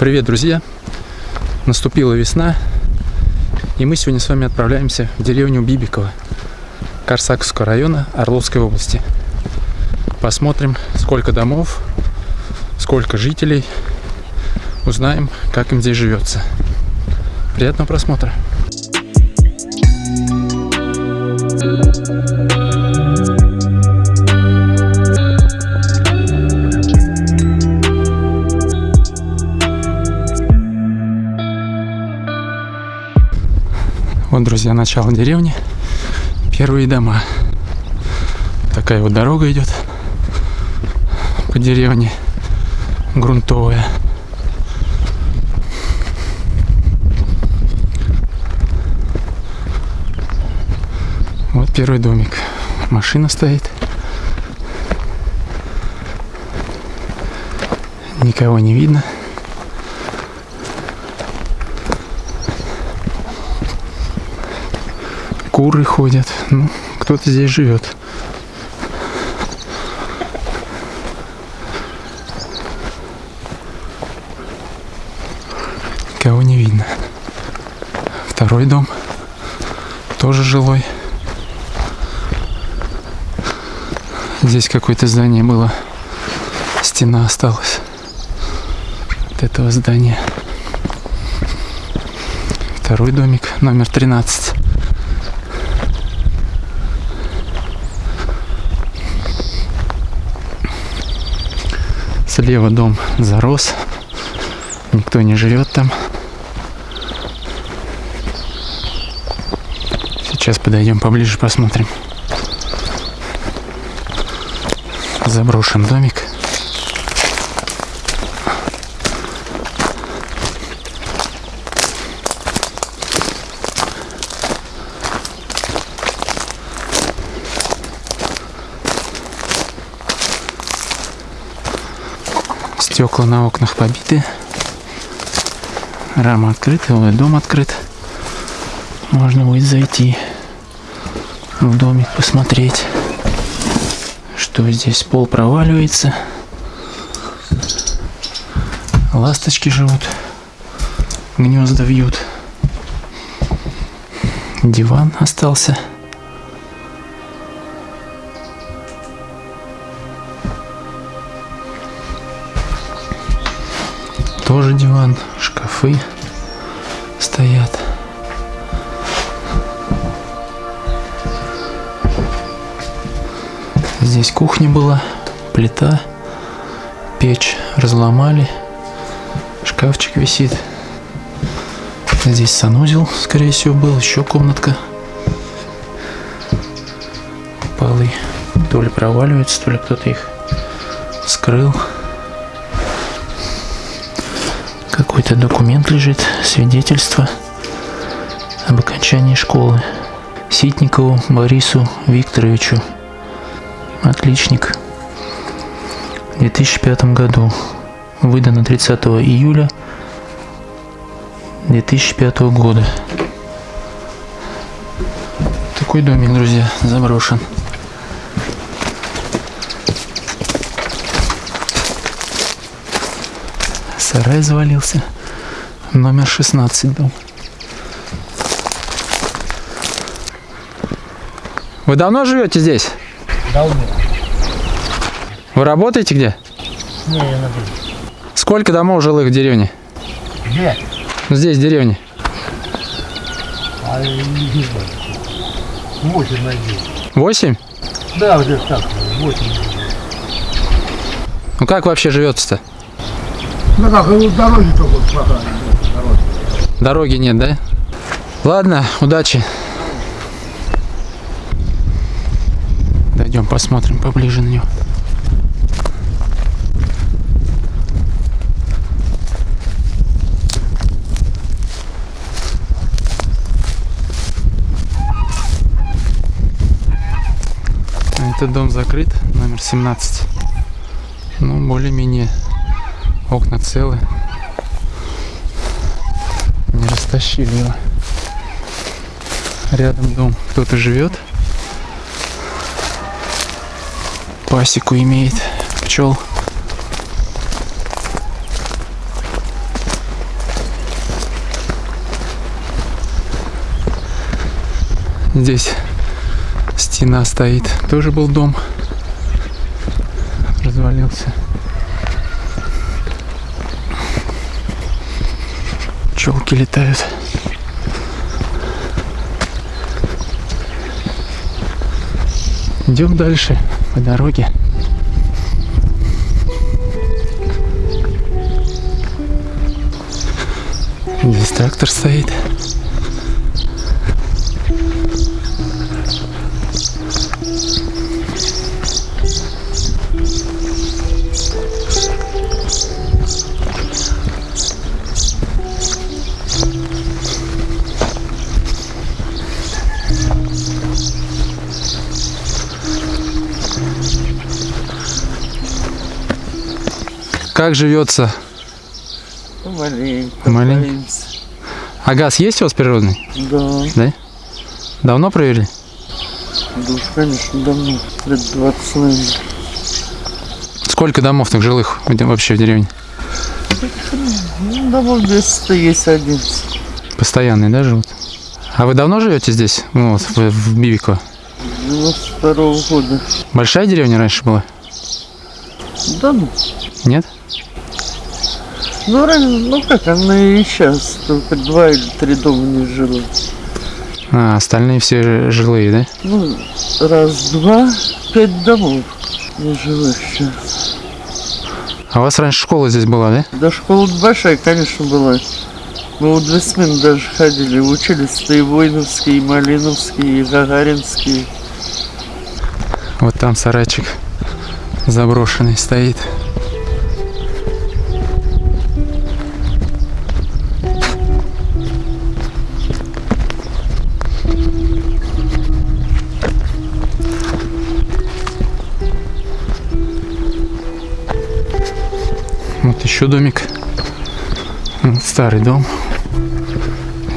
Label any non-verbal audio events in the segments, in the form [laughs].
Привет, друзья! Наступила весна, и мы сегодня с вами отправляемся в деревню Бибиково Корсаковского района Орловской области. Посмотрим, сколько домов, сколько жителей, узнаем, как им здесь живется. Приятного просмотра! Вот, друзья, начало деревни. Первые дома. Такая вот дорога идет по деревне. Грунтовая. Вот первый домик. Машина стоит. Никого не видно. Куры ходят. Ну, кто-то здесь живет. Кого не видно. Второй дом. Тоже жилой. Здесь какое-то здание было. Стена осталась. От этого здания. Второй домик, номер 13. Слева дом зарос. Никто не живет там. Сейчас подойдем поближе, посмотрим. Заброшен домик. Стекла на окнах побиты. Рама открыта, дом открыт. Можно будет зайти в домик, посмотреть, что здесь пол проваливается. Ласточки живут, гнезда вьют. Диван остался. Шкафы стоят. Здесь кухня была, плита, печь разломали, шкафчик висит. Здесь санузел, скорее всего, был, еще комнатка. Полы то ли проваливаются, то ли кто-то их скрыл. Какой-то документ лежит, свидетельство об окончании школы. Ситникову Борису Викторовичу. Отличник. В 2005 году. Выдано 30 июля 2005 года. Такой домик, друзья, заброшен. Сарай завалился. Номер 16 дом. Вы давно живете здесь? Давно. Вы работаете где? Не, я на Сколько домов жилых в деревне? Где? Здесь, в деревне. А не знаю. Восемь найди. Восемь? Да, это так, восемь. Ну как вообще живется-то? Ну как, дороги только хватает. Дороги. Дороги нет, да? Ладно, удачи. Дойдем, посмотрим поближе на него. Этот дом закрыт, номер 17. Ну, более-менее окна целы. Не растащили его. Рядом дом кто-то живет. Пасеку имеет пчел. Здесь стена стоит. Тоже был дом. Развалился. Пчелки летают. Идем дальше по дороге. Здесь трактор стоит. Как живется? Маленько. Маленько. А газ есть у вас природный? Да, Да? Давно провели? да уж, конечно, давно. Лет 20, наверное. Сколько домов так жилых вообще в деревне? Ну, домов 10 есть 11. Постоянные, да, живут? А вы давно живете здесь, ну, вот, в, в Бибиково? 92 года. Большая деревня раньше была? Да ну. Нет? Ну, ну как, она и сейчас. Только два или три дома не жило. А, остальные все жилые, да? Ну, раз, два, пять домов не жилых сейчас. А у вас раньше школа здесь была, да? Да школа большая, конечно, была. Мы вот две смены даже ходили, учились-то и Войновские, и Малиновские, и Гагаринские. Вот там сарайчик заброшенный стоит. Вот еще домик. Вот Старый дом.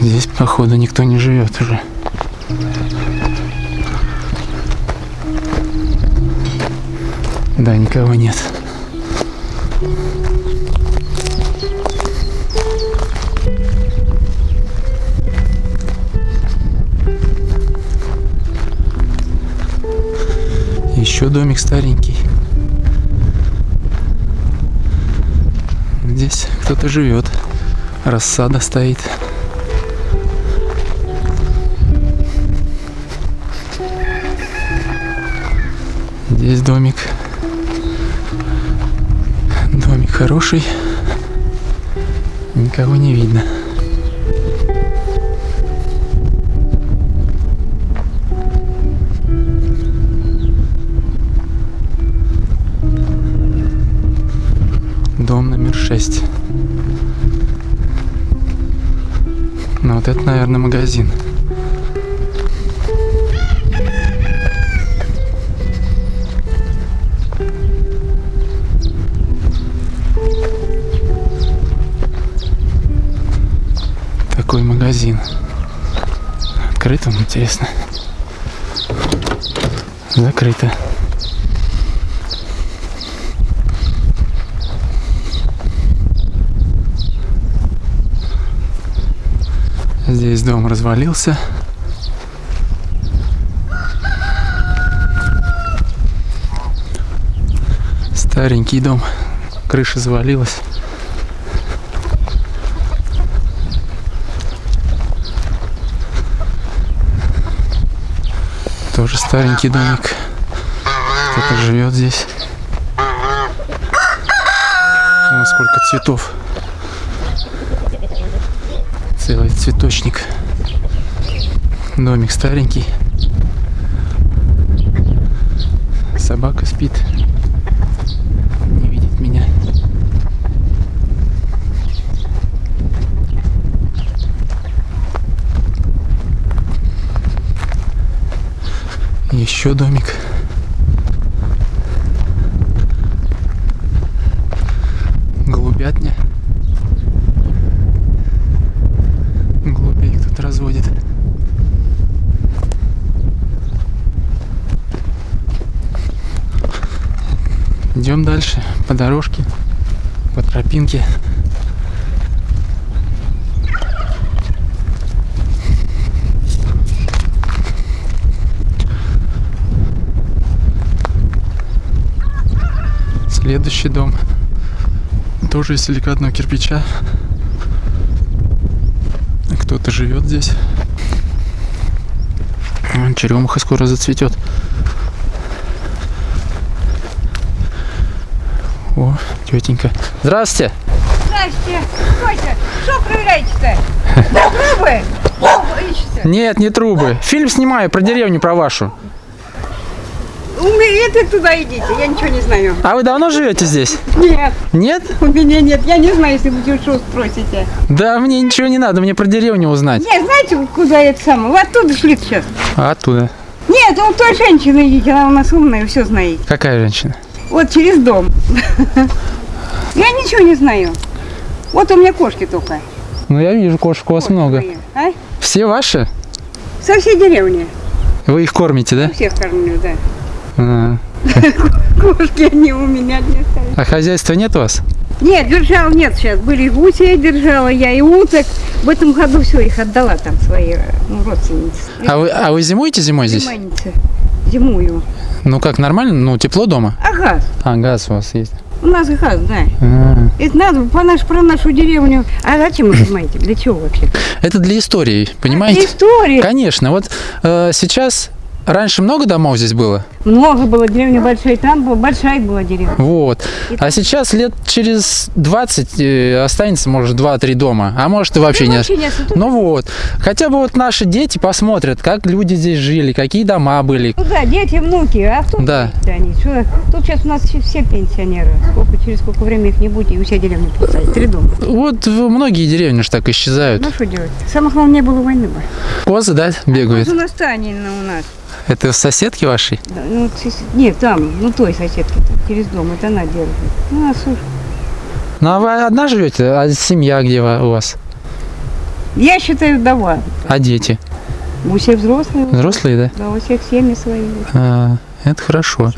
Здесь, походу, никто не живет уже. Да, никого нет. Еще домик старенький. Здесь кто-то живет. Рассада стоит. Здесь домик. Домик хороший. Никого не видно. Дом номер шесть. Вот это, наверное, магазин. Такой магазин. Открыт он, интересно. Закрыто. Здесь дом развалился. Старенький дом. Крыша завалилась. Тоже старенький домик. Кто-то живет здесь. О, сколько цветов. Целый цветочник. Домик старенький. Собака спит. Не видит меня. Еще домик. по тропинке. Следующий дом тоже из силикатного кирпича. Кто-то живет здесь. Черемуха скоро зацветет. О, тетенька. Здравствуйте. Здрасте. Стойте. Что проверяете-то? Трубы? Трубы ищете? Нет, не трубы. Фильм снимаю про деревню, про вашу. У меня это туда идите, я ничего не знаю. А вы давно живете здесь? Нет, Нет? у меня нет, я не знаю, если вы что спросите. Да, мне ничего не надо, мне про деревню узнать. Нет, знаете, куда это самое? Вы оттуда шли сейчас. А оттуда? Нет, у той женщины идите, она у нас умная, все знает. Какая женщина? Вот через дом. Я ничего не знаю. Вот у меня кошки только. Ну, я вижу, кошек у вас много. Мои. А? Все ваши? Со всей деревни. Вы их кормите, да? Всех кормлю, да. А, [laughs] Кошки они у меня не остались. а хозяйства нет у вас? Нет, держал нет сейчас. Были гуси, я держала, я и уток. В этом году все, их отдала там свои ну, родственницы. А вы, а вы зимуете зимой здесь? Племянницы. Зимую. Ну как, нормально? Ну, тепло дома? А газ? А, газ у вас есть. У нас газ, да. А, Это надо по наш, про нашу деревню. А зачем вы [laughs] понимаете? Для чего вообще? Это для истории, понимаете? История. Конечно, вот э, сейчас раньше много домов здесь было, Много было, деревня большая. Там была, большая была деревня. вот. А сейчас лет через 20 э, останется, может, 2-3 дома, а может и вообще Ну, не. вообще не осталось. Ну вот, хотя бы вот наши дети посмотрят, как люди здесь жили, какие дома были. Ну да, дети, внуки, а кто Да. они? Что? Тут сейчас у нас все- пенсионеры. Сколько, через сколько времени их не будет, и вся деревня пустая. Три дома. Вот многие деревни же так исчезают. Ну что делать? Самое главное, не было войны бы. Козы, да, бегают? У нас Танина у нас. Это соседки вашей? Да, ну, нет, там, ну той соседки, там, через дом, это она держит. Ну, а слушай, Ну а вы одна живете? А семья где у вас? я считаю, вдова. А дети? У всех взрослые. Взрослые, да? Да, у всех семьи свои. А, это хорошо.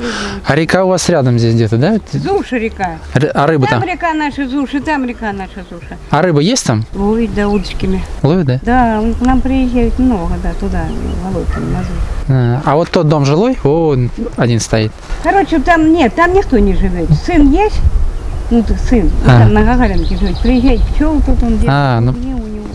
А река у вас рядом здесь где-то, да? Зуша река. Р- А рыба Там там? река наша Зуша, там река наша Зуша. А рыба есть там? Ловить, да, удочками. Ловят, да? Да, к нам приезжают много, да, туда, Володьками, на Зушу. А, а вот тот дом жилой, он один стоит. Короче, там нет, там никто не живет. Сын есть, ну, сын, А. там на Гагаринке живет. Приезжает пчел, тут он держит. А, ну-.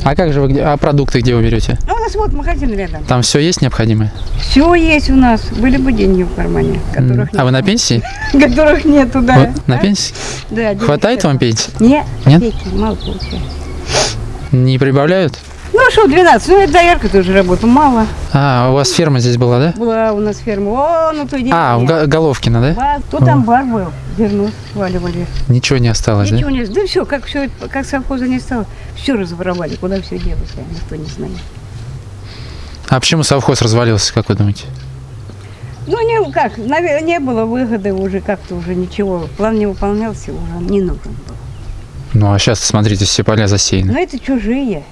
А как же вы, где- а продукты где вы берете? Ну, у нас вот магазин рядом. Там все есть необходимое? Все есть у нас. Были бы деньги в кармане, которых А вы на нет. пенсии? [laughs] Которых нету, да. На А? пенсии? Да, Хватает нет. вам пенсии? Нет, Нет? мало получаю. Не прибавляют? Ну что, 12, ну это доярка тоже работаю, мало. А, у вас ферма здесь была, да? Была у нас ферма, о, ну той А, в. Га- Головкино, да? Ба- Тут амбар был, зерно сваливали. Ничего не осталось, да? Ничего не Да все, как все, как совхоза не стало, все разворовали, куда все делось, а никто не знает. А почему совхоз развалился, как вы думаете? Ну, не, как, наверное, не было выгоды уже, как-то уже ничего, план не выполнялся, уже не нужен был. Ну, а сейчас, смотрите, все поля засеяны. Но это чужие.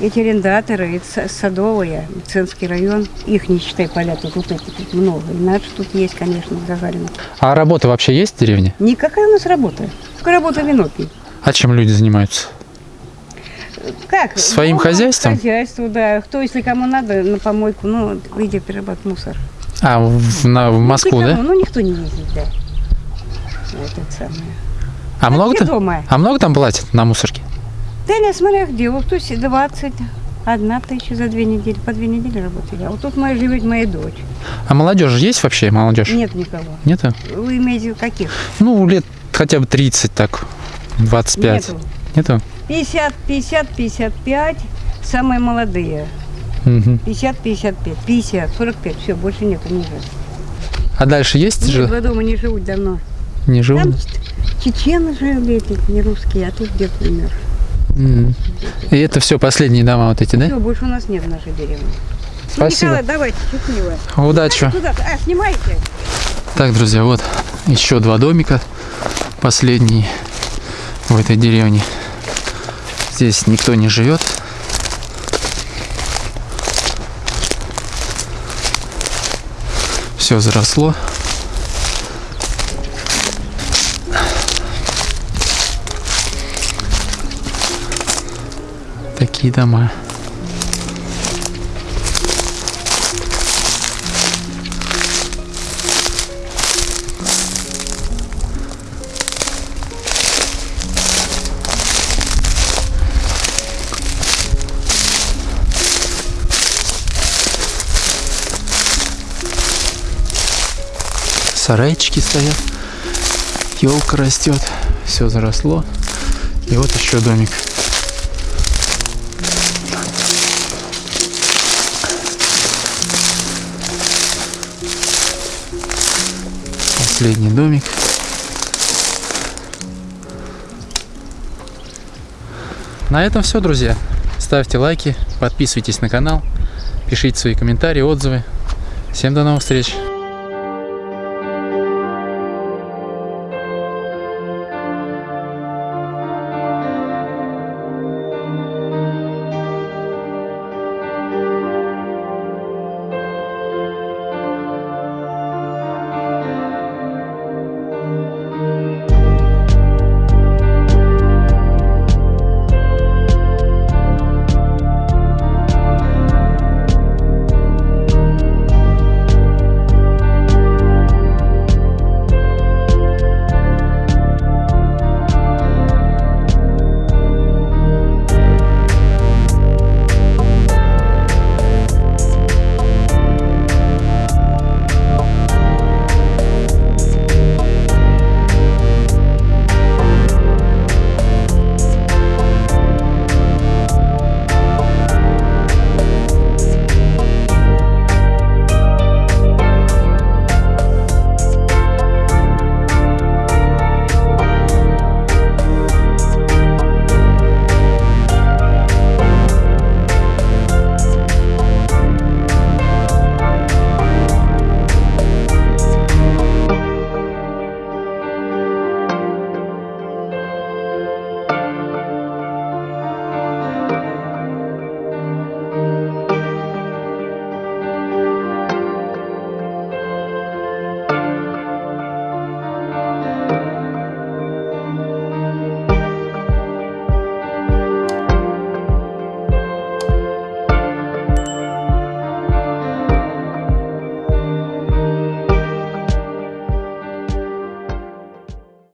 Эти арендаторы, это са- садовые, Ценский район, их не считай поля, тут вот эти тут много. И наши тут есть, конечно, Гагарина. А работа вообще есть в деревне? Никакая у нас работа. Только работа виноки. А чем люди занимаются? Как? Своим Ну, хозяйством? Хозяйство, да. Кто, если кому надо, на помойку, ну, где перерабатывать мусор. А, в, на- в Москву, Никому, да? Ну, никто не ездит, да. Вот это самое. А много, дома. а много там платят на мусорке? Да не, смотря где. Вот тут 20, одна тысяча за две недели, по две недели работали. А вот тут моя живет моя дочь. А молодежь есть вообще, молодежь? Нет никого. Нету? Вы имеете каких? Ну, лет хотя бы 30, так, 25. Нету. Нету? 50, 50, 55, самые молодые. Мгм. 50, 55, 50, 45, все, больше нету, не живут. А дальше есть Нет, же? два дома не живут давно. Не живут? Там чечены жили, эти, не русские, а тут где-то умер. И это все последние дома вот эти, да? Все, больше у нас нет в нашей деревне. Ну, Спасибо. Николай, давайте, счастливо. Удачи. А, снимайте. Так, друзья, вот еще два домика. Последние в этой деревне. Здесь никто не живет. Все заросло. такие дома. Сарайчики стоят, елка растет, все заросло. И вот еще домик. Последний домик. На этом все, друзья. Ставьте лайки, подписывайтесь на канал, пишите свои комментарии, отзывы. Всем до новых встреч!